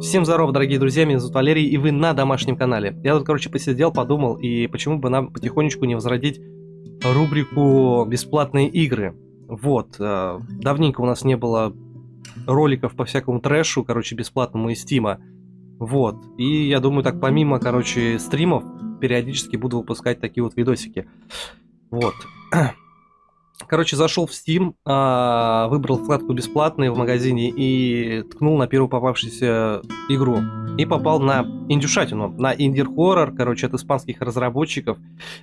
Всем здорова, дорогие друзья, меня зовут Валерий, и вы на домашнем канале. Я тут, короче, посидел, подумал, и почему бы нам потихонечку не возродить рубрику «Бесплатные игры». Вот, э, давненько у нас не было роликов по всякому трэшу, короче, бесплатному из Стима. Вот, и я думаю, так помимо, короче, стримов, периодически буду выпускать такие вот видосики. Вот. Короче, зашел в Steam, а, выбрал вкладку бесплатные в магазине и ткнул на первую попавшуюся игру. И попал на индюшатину, на инди-хоррор, короче, от испанских разработчиков.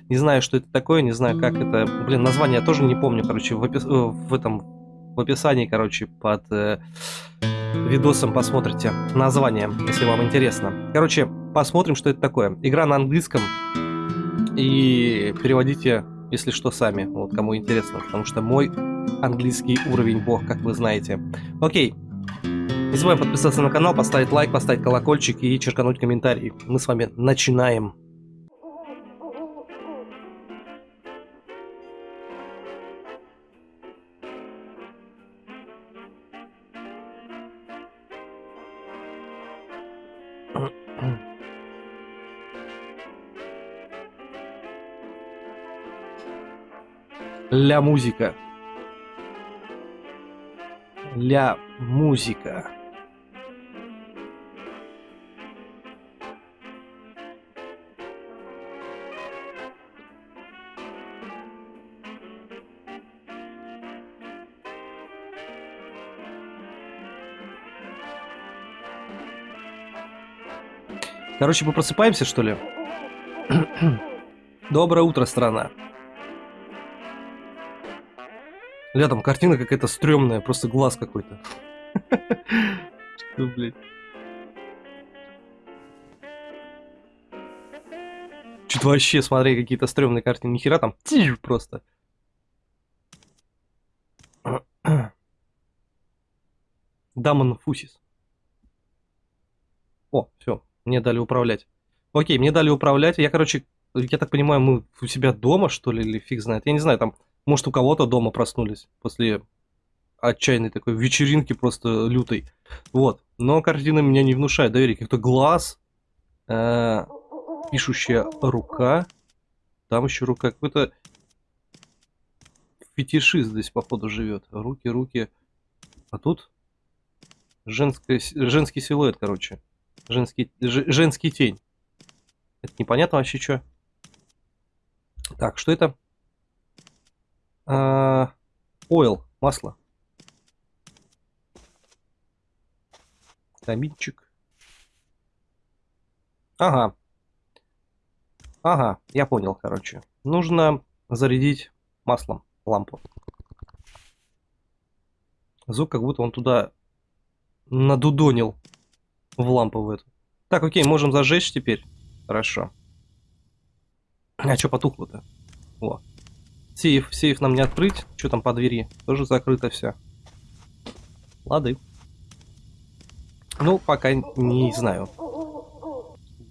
Не знаю, что это такое, не знаю, как это... Блин, название я тоже не помню, короче, в, опис... Э, в этом... В описании, короче, под э, видосом посмотрите название, если вам интересно. Короче, посмотрим, что это такое. Игра на английском. И переводите если что, сами, вот кому интересно, потому что мой английский уровень бог, как вы знаете. Окей, не забываем подписаться на канал, поставить лайк, поставить колокольчик и черкануть комментарий. Мы с вами начинаем. Ля музыка. Ля музыка. Короче, мы просыпаемся, что ли? Доброе утро, страна. Бля, там картина какая-то стрёмная, просто глаз какой-то. Что, блядь? Что-то вообще, смотри, какие-то стрёмные картины. Нихера там просто. Дамон Фусис. О, все, мне дали управлять. Окей, мне дали управлять. Я, короче, я так понимаю, мы у себя дома, что ли, или фиг знает. Я не знаю, там может, у кого-то дома проснулись после отчаянной такой вечеринки просто лютой. Вот. Но картина меня не внушает доверия. Как-то глаз, э, пишущая рука. Там еще рука. Какой-то фетишист здесь, походу, живет. Руки, руки. А тут женская, женский силуэт, короче. Женский, женский тень. Это непонятно вообще что. Так, что это? А, oil, масло. Каминчик. Ага. Ага, я понял, короче. Нужно зарядить маслом лампу. Звук, как будто он туда надудонил в лампу в эту. Так, окей, можем зажечь теперь. Хорошо. А что потухло-то? О. Сейф, сейф нам не открыть. Что там по двери? Тоже закрыто все. Лады. Ну, пока не знаю.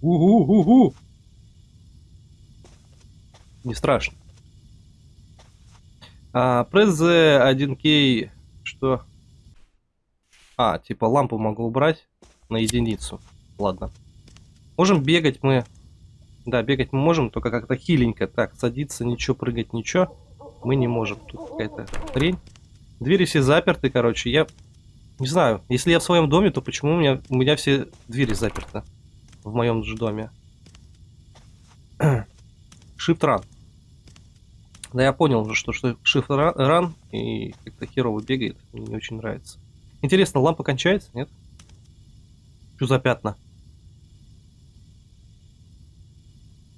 У-у-у-у! Не страшно. А, пресс 1К... Что? А, типа лампу могу убрать на единицу. Ладно. Можем бегать мы да, бегать мы можем, только как-то хиленько. Так, садиться, ничего, прыгать, ничего. Мы не можем. Тут какая-то хрень. Двери все заперты, короче. Я не знаю, если я в своем доме, то почему у меня, у меня все двери заперты? В моем же доме. Shift Run. Да я понял уже, что, что Shift Run и как-то херово бегает. Мне не очень нравится. Интересно, лампа кончается, нет? Что за пятна?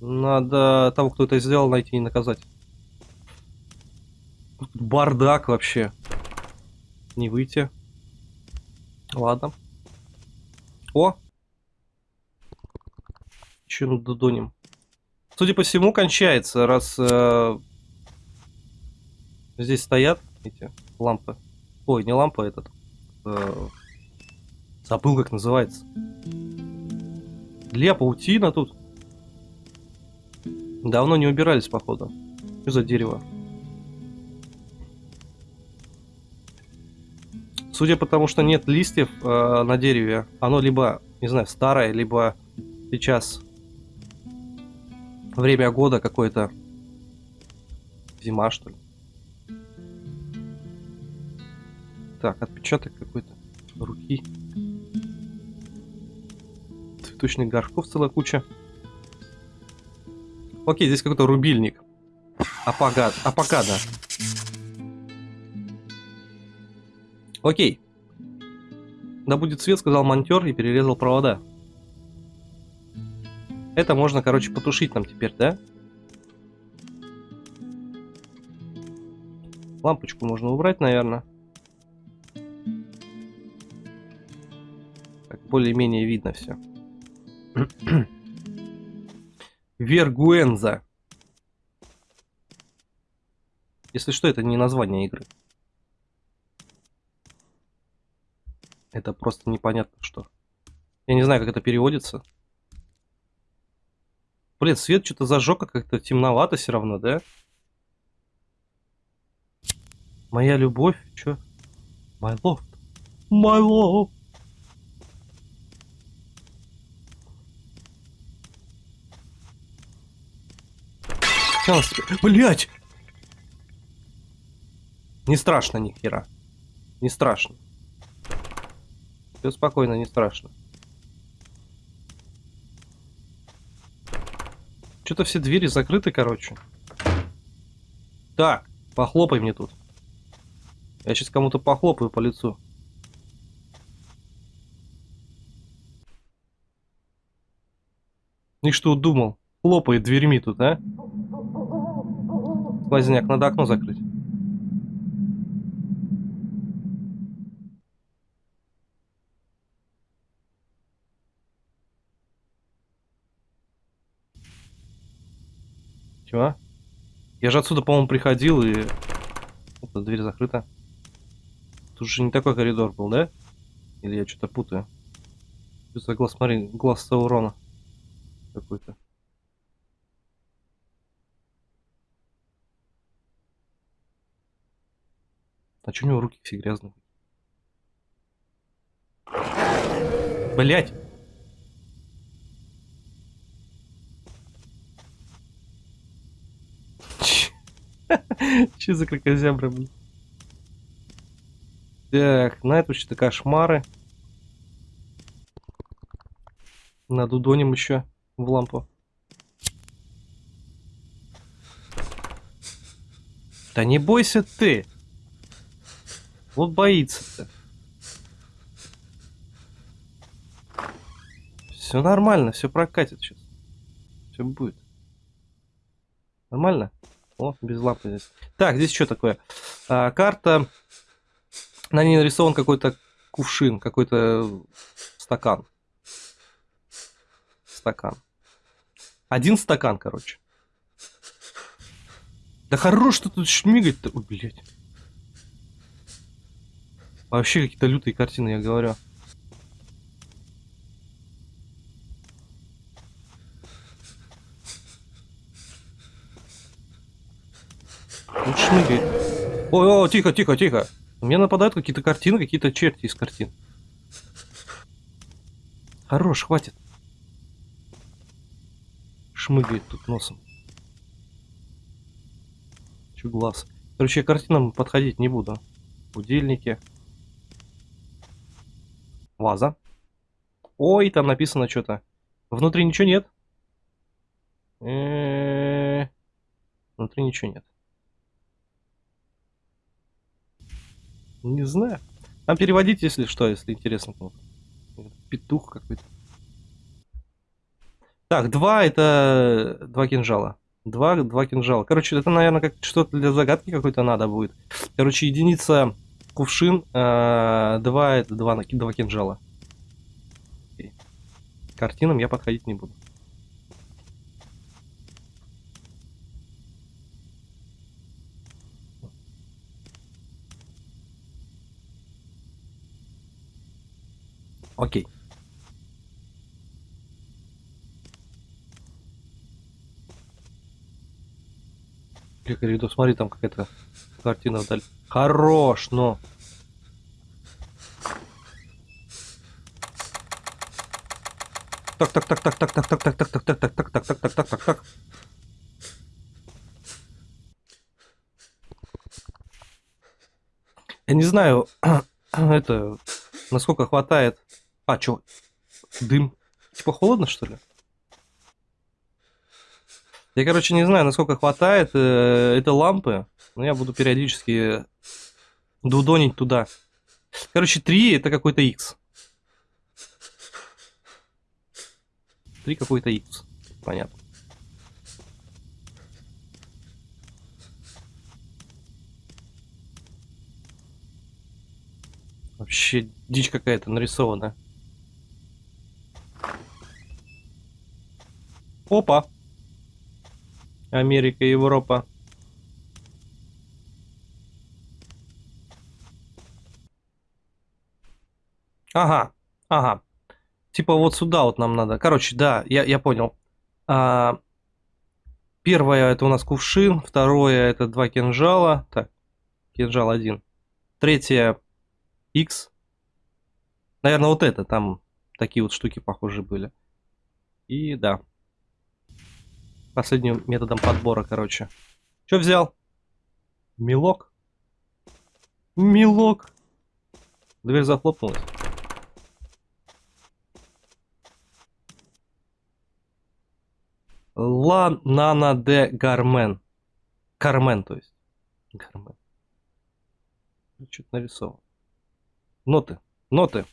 Надо того, кто это сделал, найти и наказать. Бардак вообще. Не выйти. Ладно. О! Че ну додоним. Судя по всему, кончается, раз э, здесь стоят эти лампы. Ой, не лампа этот. Э, забыл, как называется. Для паутина тут. Давно не убирались, походу. Что за дерево? Судя по тому, что нет листьев э, на дереве, оно либо не знаю, старое, либо сейчас время года какое-то. Зима, что ли. Так, отпечаток какой-то руки. Цветочных горшков целая куча. Окей, здесь какой-то рубильник. Апагад, апагада. Окей. Да будет свет, сказал монтер и перерезал провода. Это можно, короче, потушить нам теперь, да? Лампочку можно убрать, наверное. Так, более-менее видно все. Вергуэнза. Если что, это не название игры. Это просто непонятно что. Я не знаю, как это переводится. Блин, свет что-то зажег, а как-то темновато все равно, да? Моя любовь, чё? My love. My love. Блять! Не страшно ни хера. Не страшно. Все спокойно, не страшно. Что-то все двери закрыты, короче. Так, похлопай мне тут. Я сейчас кому-то похлопаю по лицу. И что думал? Хлопает дверьми тут, а? Сквозняк, надо окно закрыть. Чего? Я же отсюда, по-моему, приходил и... Опа, дверь закрыта. Тут же не такой коридор был, да? Или я что-то путаю? Что за глаз, смотри, глаз Саурона. Какой-то. А что у него руки все грязные? Блять! Че за кракозябра, блин? Так, на это что-то кошмары. Надудоним еще в лампу. Да не бойся ты. Вот боится-то. Все нормально, все прокатит сейчас. Все будет. Нормально? О, без лапы здесь. Так, здесь что такое? А, карта. На ней нарисован какой-то кувшин, какой-то стакан. Стакан. Один стакан, короче. Да хорош что тут шмигать-то. Ой, блядь. Вообще какие-то лютые картины, я говорю. Ой, о, тихо, тихо, тихо. Мне нападают какие-то картины, какие-то черти из картин. Хорош, хватит. Шмыгает тут носом. Че глаз. Короче, я картинам подходить не буду. Будильники. Ваза. Ой, там написано что-то. Внутри ничего нет. Внутри ничего нет. Не знаю. Там переводить, если что, если интересно кому-то. Петух какой-то. Так, два это два кинжала. Два, два кинжала. Короче, это, наверное, как что-то для загадки какой-то надо будет. Короче, единица кувшин, э, два это два, два кинжала. К картинам я подходить не буду. Окей. Коридор, смотри, там какая-то картина вдаль. Хорош, но... так, так, так, так, так, так, так, так, так, так, так, так, так, так, так, так, так, так, так. Я не знаю, это, насколько хватает. А, чё? Дым. Типа холодно, что ли? Я, короче, не знаю, насколько хватает э, этой лампы, но я буду периодически дудонить туда. Короче, 3 это какой-то X. 3 какой-то X. Понятно. Вообще дичь какая-то нарисована. Опа! Америка, Европа. Ага, ага. Типа вот сюда вот нам надо. Короче, да, я, я понял. А, первое это у нас кувшин, второе это два кинжала. Так, кинжал один. Третье X. Наверное, вот это, там такие вот штуки похожие были. И да. Последним методом подбора, короче. Что взял? Милок? Милок. Дверь захлопнулась. Ла Нана де Гармен. Кармен, то есть. Гармен. Что-то нарисовал. Ноты. Ноты.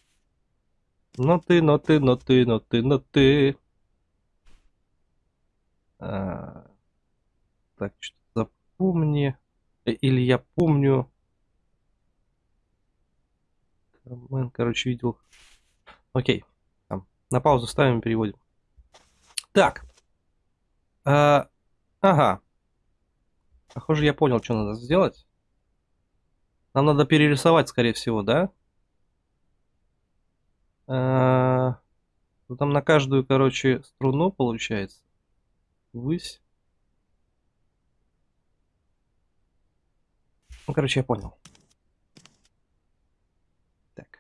Ноты, ноты, ноты, ноты, ноты. А, так, что-то запомни. Э, или я помню. Кармен, короче, видел. Окей. На паузу ставим, переводим. Так. А, ага. Похоже, я понял, что надо сделать. Нам надо перерисовать, скорее всего, да? А, ну, там на каждую, короче, струну получается. Высь. Ну, короче, я понял. Так.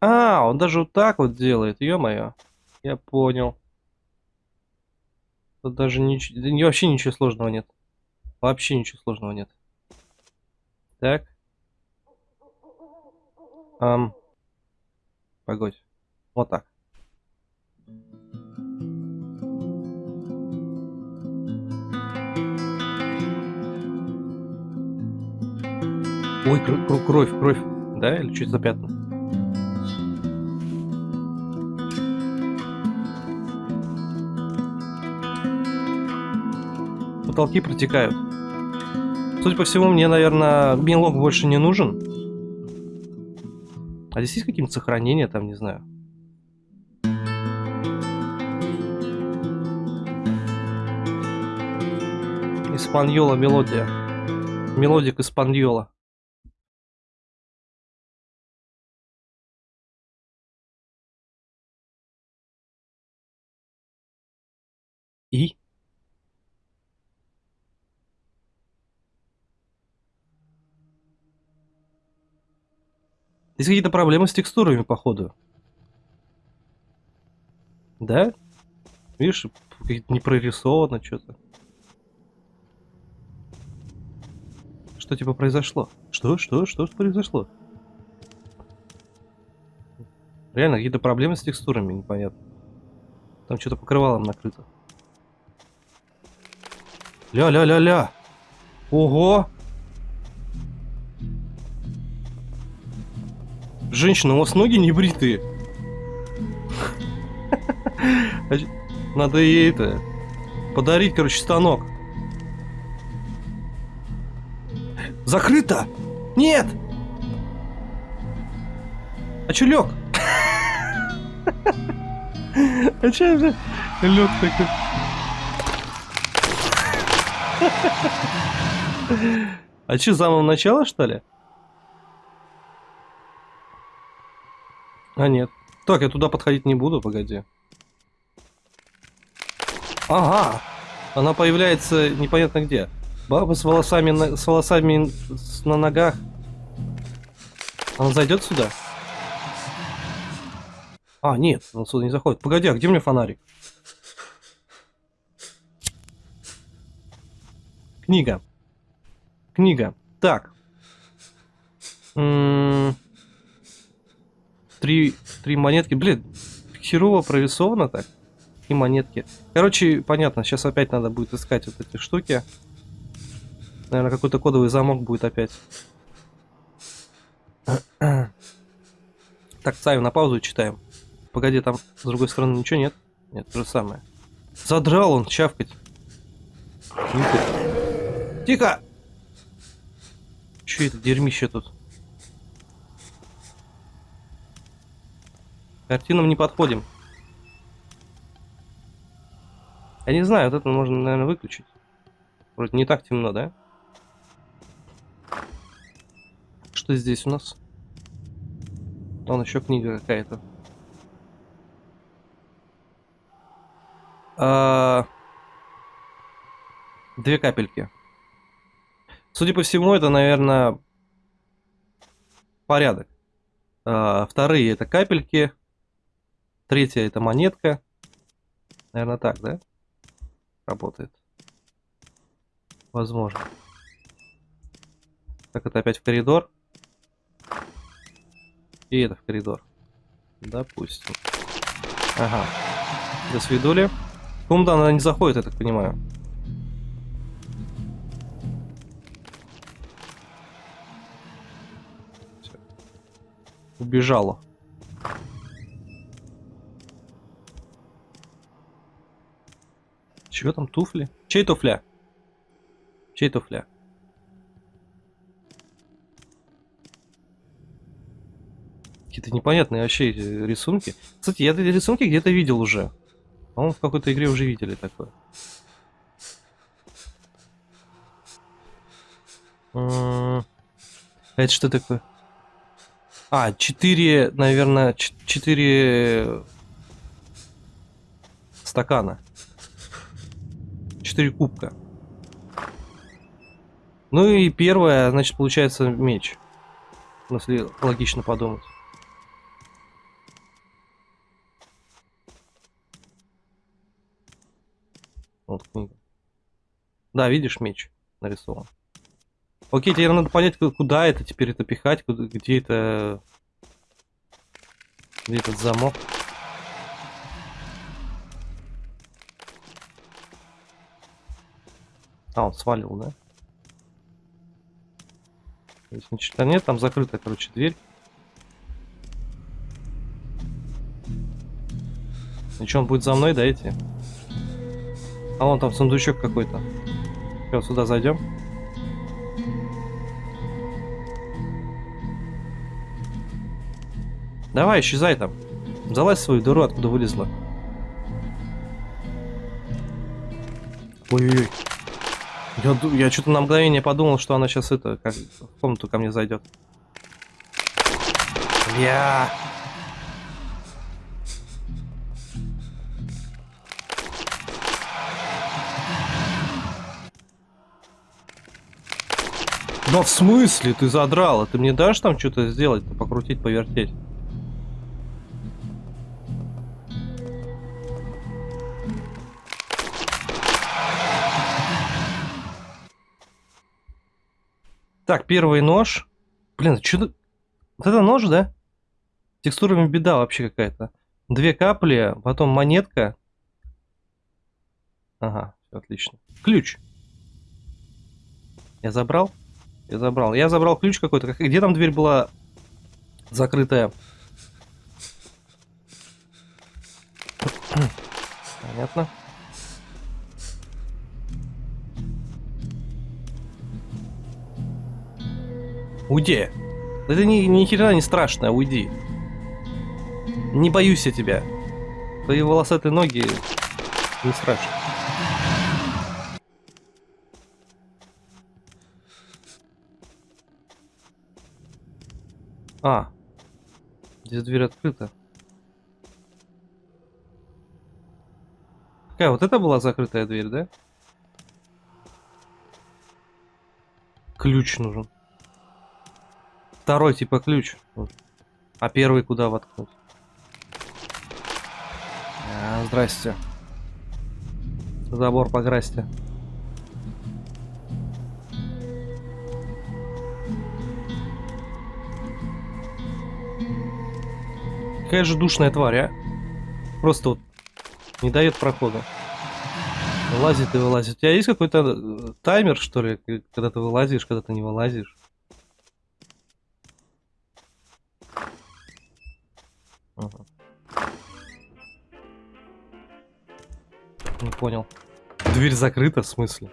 А, он даже вот так вот делает, ё-моё. Я понял. Тут даже ничего, вообще ничего сложного нет. Вообще ничего сложного нет. Так. Ам. Погодь. Вот так. Ой, кровь, кровь. Да, или что за пятна? Потолки протекают. Судя по всему, мне, наверное, мелок больше не нужен. А здесь есть какие-нибудь сохранения, там, не знаю. Испаньола мелодия. Мелодик Испаньола. Есть какие-то проблемы с текстурами, походу. Да? Видишь, не прорисовано что-то. Что типа произошло? Что? Что? Что произошло? Реально, какие-то проблемы с текстурами, непонятно. Там что-то покрывалом накрыто. Ля-ля-ля-ля! Ого! Женщина, у вас ноги не бритые. Надо ей это... Подарить, короче, станок. Закрыто! Нет! А чё лег? А чё же лег такой? А чё, с самого начала, что ли? А, нет. Так, я туда подходить не буду, погоди. Ага! Она появляется непонятно где. Баба с волосами на, с волосами на ногах. Она зайдет сюда? А, нет, он сюда не заходит. Погоди, а где мне фонарик? Книга. Книга. Так. М -м три, три монетки. Блин, херово прорисовано так. И монетки. Короче, понятно, сейчас опять надо будет искать вот эти штуки. Наверное, какой-то кодовый замок будет опять. Так, ставим на паузу и читаем. Погоди, там с другой стороны ничего нет? Нет, то же самое. Задрал он, чавкать. Тихо! Че это дерьмище тут? Картинам не подходим. Я не знаю, вот это можно, наверное, выключить. Вроде не так темно, да? Что здесь у нас? Вон еще книга какая-то. А... Две капельки. Судя по всему, это, наверное, порядок. А, вторые это капельки. Третья это монетка. Наверное, так, да? Работает. Возможно. Так, это опять в коридор. И это в коридор. Допустим. Ага. До свидули. Комната она не заходит, я так понимаю. Убежала. Чего там туфли? Чей туфля? Чей туфля? Какие-то непонятные вообще рисунки. Кстати, я эти рисунки где-то видел уже. По-моему, в какой-то игре уже видели такое. А это что такое? А, 4, наверное, 4 стакана. 4 кубка. Ну и первое, значит, получается меч. Если логично подумать. Вот книга. Да, видишь, меч нарисован. Окей, теперь надо понять, куда это теперь это пихать, куда, где это... Где этот замок. А, он свалил, да? Здесь ничего нет, там закрытая, короче, дверь. И что, он будет за мной, да, идти? А вон там сундучок какой-то. Все, сюда зайдем. Давай, исчезай там. Залазь свою дыру, откуда вылезла. Ой-ой-ой. Я, я что-то на мгновение подумал, что она сейчас это, как в комнату ко мне зайдет. Я. Да в смысле? Ты задрала? Ты мне дашь там что-то сделать? Покрутить, повертеть? Так, первый нож. Блин, что Вот это нож, да? Текстурами беда вообще какая-то. Две капли, потом монетка. Ага, отлично. Ключ. Я забрал? Я забрал. Я забрал ключ какой-то. Где там дверь была закрытая? Понятно. Уйди. Это ни, ни хера не страшно, уйди. Не боюсь я тебя. Твои волосатые ноги не страшно. А, здесь дверь открыта. Какая, вот это была закрытая дверь, да? Ключ нужен. Второй типа ключ. А первый куда воткнуть? Здрасте. Забор покрасьте. Какая же душная тварь, а? Просто вот не дает прохода. Вылазит и вылазит. У тебя есть какой-то э, таймер, что ли, когда ты вылазишь, когда ты не вылазишь? Понял. Дверь закрыта, в смысле?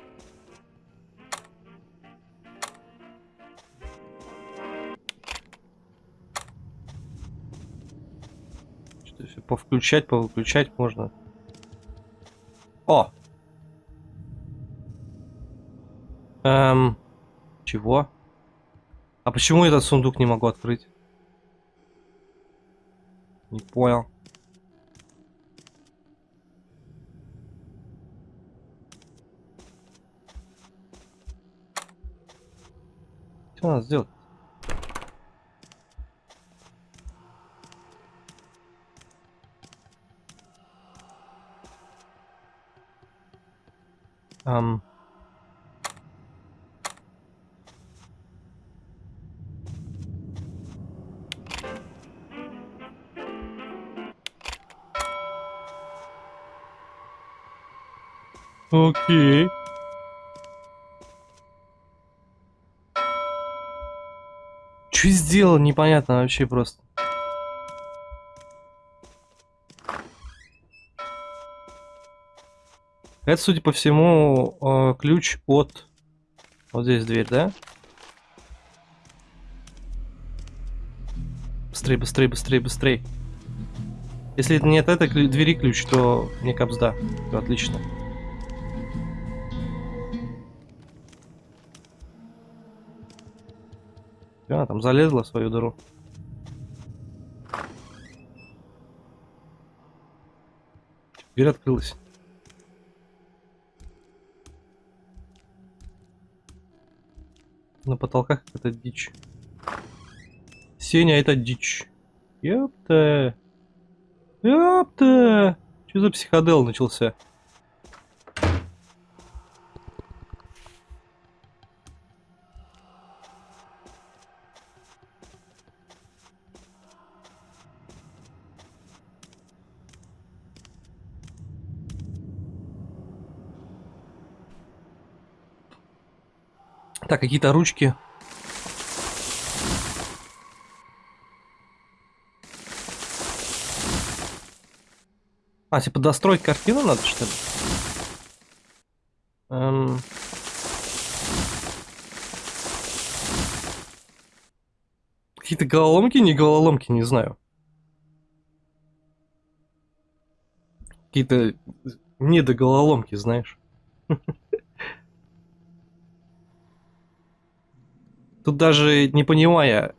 Что все повключать, повыключать можно. О! Эм, чего? А почему этот сундук не могу открыть? Не понял. Что надо сделать? Ам... Окей. Что сделал, непонятно вообще просто. Это, судя по всему, э, ключ от... Вот здесь дверь, да? Быстрее, быстрее, быстрее, быстрее. Если нет этой двери ключ, то не капсда. Все отлично. А, там залезла в свою дыру. Дверь открылась. На потолках это дичь. Сеня, это дичь. Ёпта. Ёпта. Что за психодел начался? Какие-то ручки. А, типа достроить картину надо, что ли? Эм... Какие-то головоломки, не головоломки, не знаю. Какие-то недогололомки, знаешь. Тут даже не понимая,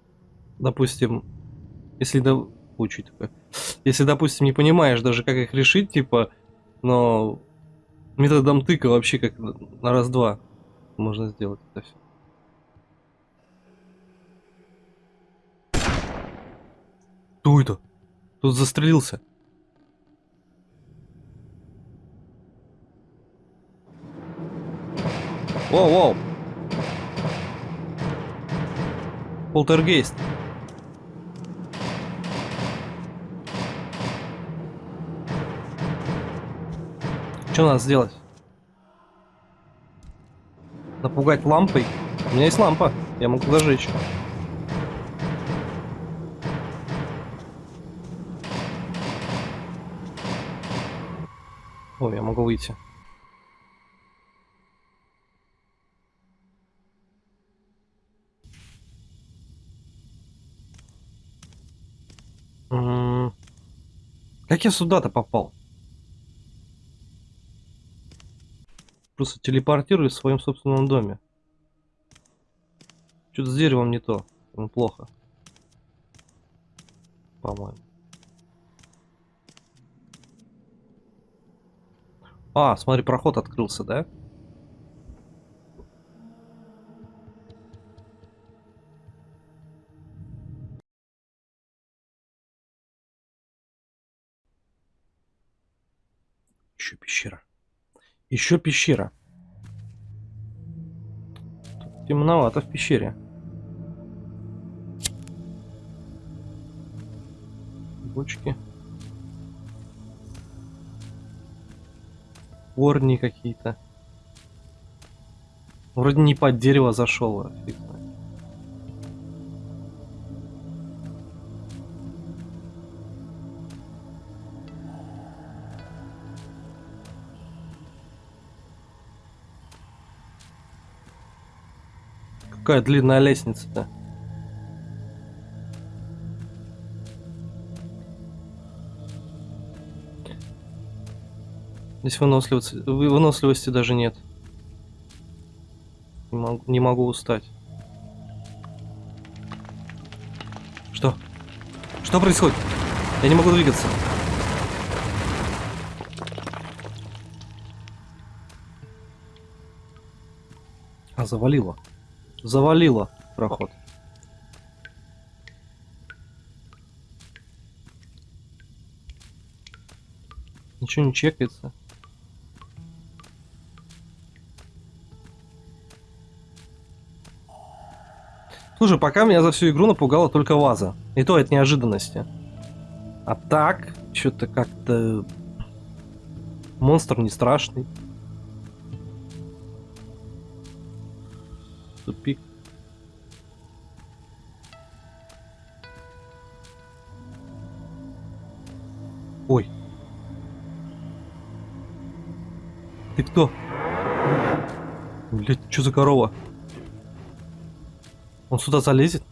допустим, если такое. Если, допустим, не понимаешь даже, как их решить, типа, но методом тыка вообще как на раз-два можно сделать это все. Кто это? Тут застрелился. Воу-воу. Полтергейст. Что надо сделать? Напугать лампой? У меня есть лампа. Я могу зажечь. Ой, я могу выйти. Как я сюда-то попал? Просто телепортируюсь в своем собственном доме. Что-то с деревом не то. Ну, плохо. По-моему. А, смотри, проход открылся, да? Еще Еще пещера. Тут темновато в пещере. Бочки. Корни какие-то. Вроде не под дерево зашел, а фиг знает. Какая длинная лестница-то? Здесь выносливости, вы- выносливости даже нет. Не могу, не могу устать. Что? Что происходит? Я не могу двигаться. А, завалило. Завалило проход. Ничего не чекается. Слушай, пока меня за всю игру напугала только ваза. И то от неожиданности. А так, что-то как-то... Монстр не страшный. Тупик. Ой. Ты кто? Блять, что за корова? Он сюда залезет?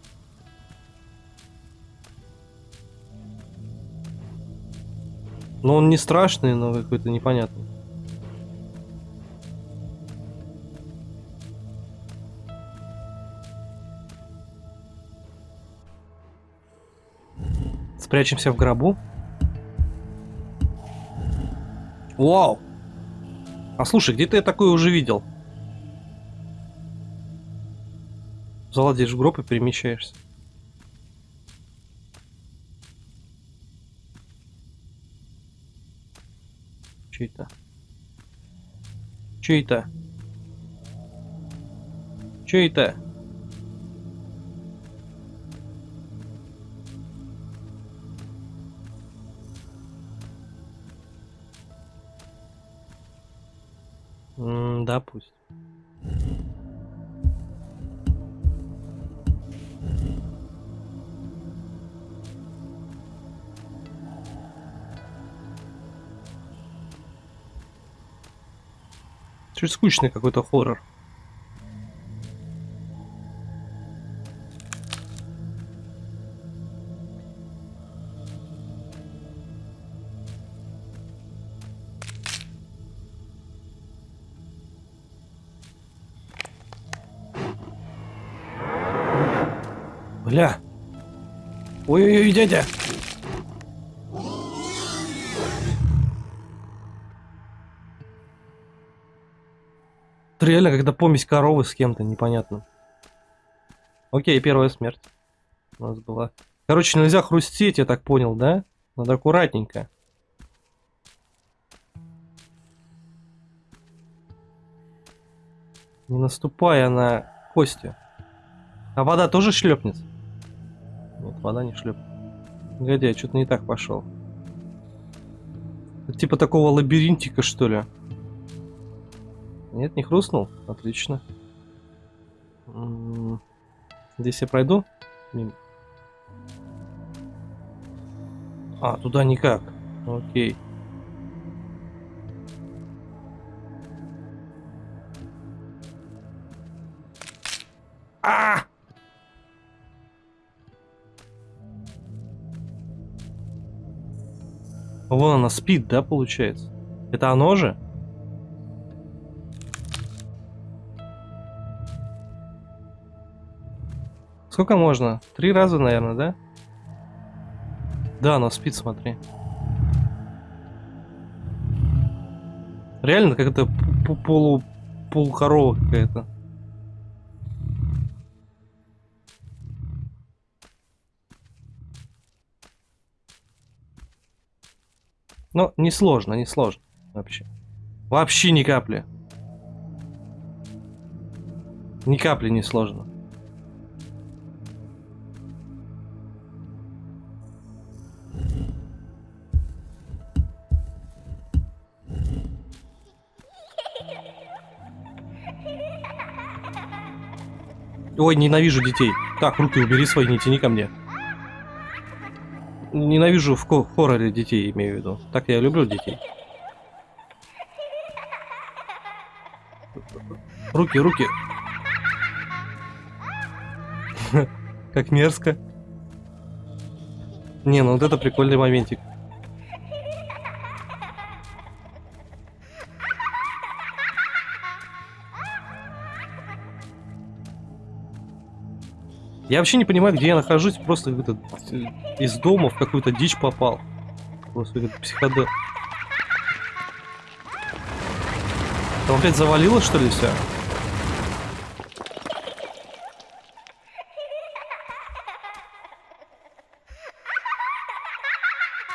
Но он не страшный, но какой-то непонятный. Спрячемся в гробу. Вау! А слушай, где-то я такое уже видел. Залазишь в гроб и перемещаешься. Че это? Че Да, пусть. Чуть скучный какой-то хоррор. Бля. Ой-ой-ой, дядя. Это реально когда помесь коровы с кем-то непонятно. Окей, первая смерть у нас была. Короче, нельзя хрустеть, я так понял, да? Надо аккуратненько. Не наступая на кости. А вода тоже шлепнет? Нет, вода не шлепнет. Погоди, я что-то не так пошел. Это типа такого лабиринтика, что ли? Нет, не хрустнул? Отлично. М, Здесь я пройду? Мимо. А, туда никак. Окей. Вон она спит, да, получается? Это оно же? Сколько можно? Три раза, наверное, да? Да, она спит, смотри. Реально, как это полу полукорова какая-то. Ну, несложно, несложно. Вообще. Вообще ни капли. Ни капли не сложно. Ой, ненавижу детей. Так, руки убери свои, не тяни ко мне. Ненавижу в хорроре детей, имею в виду. Так я люблю детей. Руки, руки. Как мерзко. Не, ну вот это прикольный моментик. Я вообще не понимаю, где я нахожусь, просто как-то э, из дома в какую-то дичь попал. Просто как психодел. Там опять завалилось, что ли, все?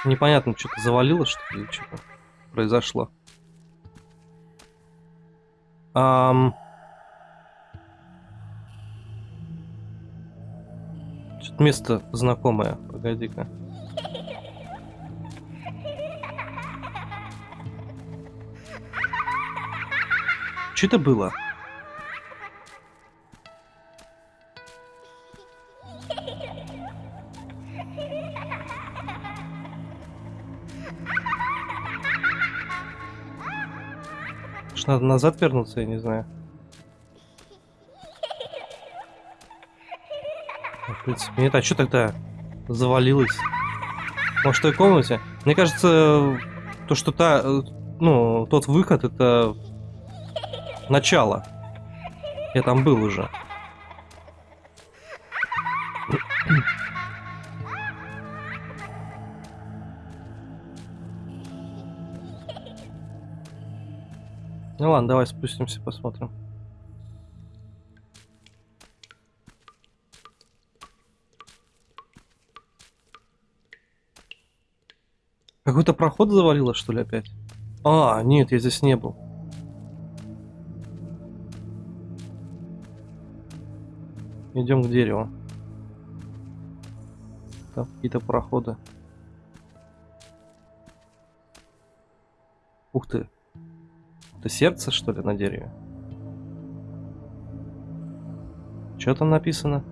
Непонятно, что-то завалилось, что ли, что-то произошло. Ам... место знакомое. Погоди-ка. Что это было? Может, надо назад вернуться, я не знаю. В принципе, нет, а что тогда завалилось? Может, в той комнате? Мне кажется, то, что та, э, ну, тот выход, это начало. Я там был уже. Ну ладно, давай спустимся, посмотрим. Какой-то проход завалило, что ли, опять? А, нет, я здесь не был. Идем к дереву. Там какие-то проходы. Ух ты. Это сердце, что ли, на дереве? Что там написано?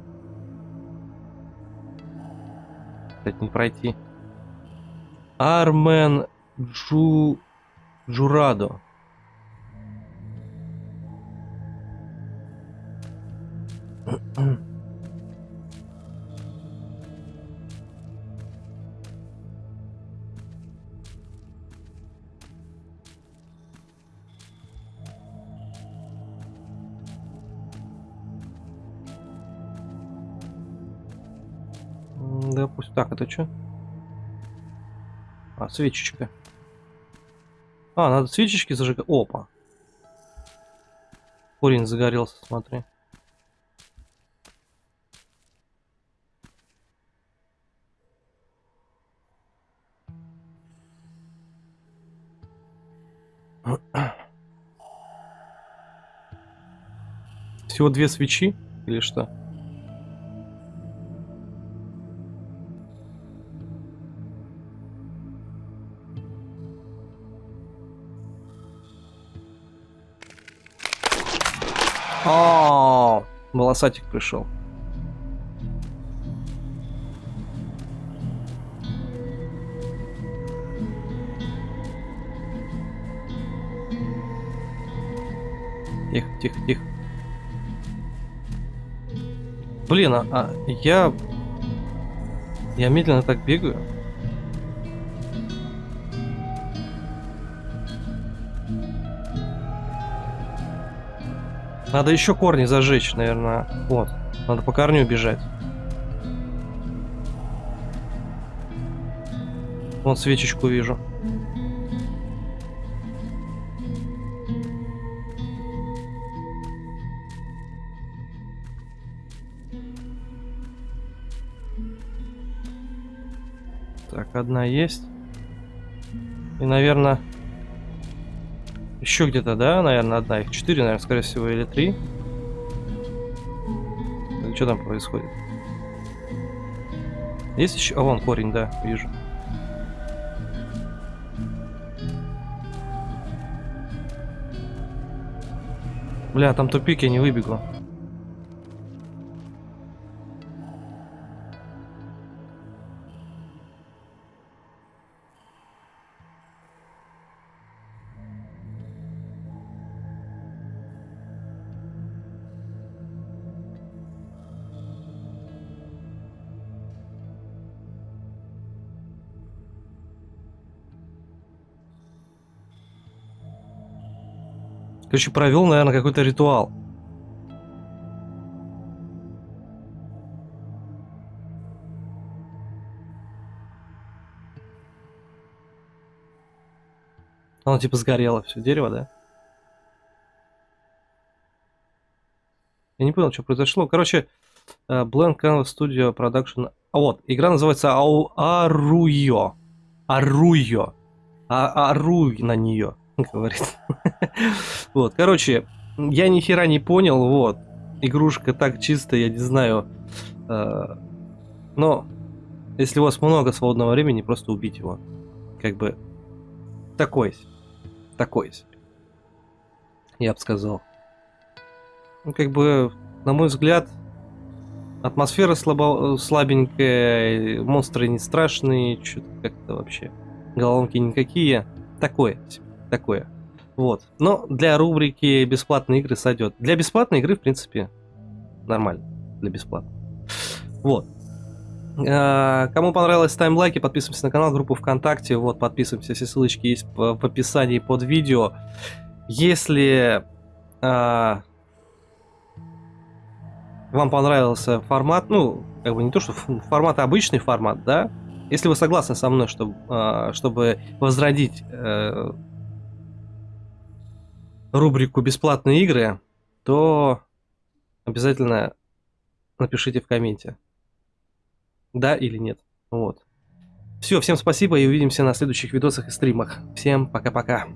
Опять не пройти. Армен Джу... Джурадо. Да пусть так, это что? А, свечечка. А, надо свечечки зажигать. Опа. Корень загорелся, смотри. Всего две свечи или что? О, волосатик пришел. Тихо, тихо, тихо. Блин, а, а я... Я медленно так бегаю. Надо еще корни зажечь, наверное. Вот. Надо по корню бежать. Вон свечечку вижу. Так, одна есть. И, наверное, Еще где-то, да, наверное, одна. Их четыре, наверное, скорее всего, или три. Что там происходит? Есть еще... А, вон корень, да, вижу. Бля, там тупик, я не выбегу. Короче, провел, наверное, какой-то ритуал. Оно типа сгорело все дерево, да? Я не понял, что произошло. Короче, uh, Blank Canvas Studio Production. А вот, игра называется Ау Аруйо. Аруйо. А Аруй на нее. говорит. вот, короче, я ни хера не понял, вот. Игрушка так чисто, я не знаю. Э, но, если у вас много свободного времени, просто убить его. Как бы, такой Такой Я бы сказал. Ну, как бы, на мой взгляд, атмосфера слабо, слабенькая, монстры не страшные, что-то как-то вообще. Головки никакие. Такое такое. Вот. Но для рубрики бесплатные игры сойдет. Для бесплатной игры, в принципе, нормально. Для бесплатной. Вот. А, кому понравилось, ставим лайки, подписываемся на канал, группу ВКонтакте. Вот, подписываемся, все ссылочки есть в описании под видео. Если а, вам понравился формат, ну, как бы не то, что формат, а обычный формат, да, если вы согласны со мной, чтобы, а, чтобы возродить э, рубрику «Бесплатные игры», то обязательно напишите в комменте, да или нет. Вот. Все, всем спасибо и увидимся на следующих видосах и стримах. Всем пока-пока.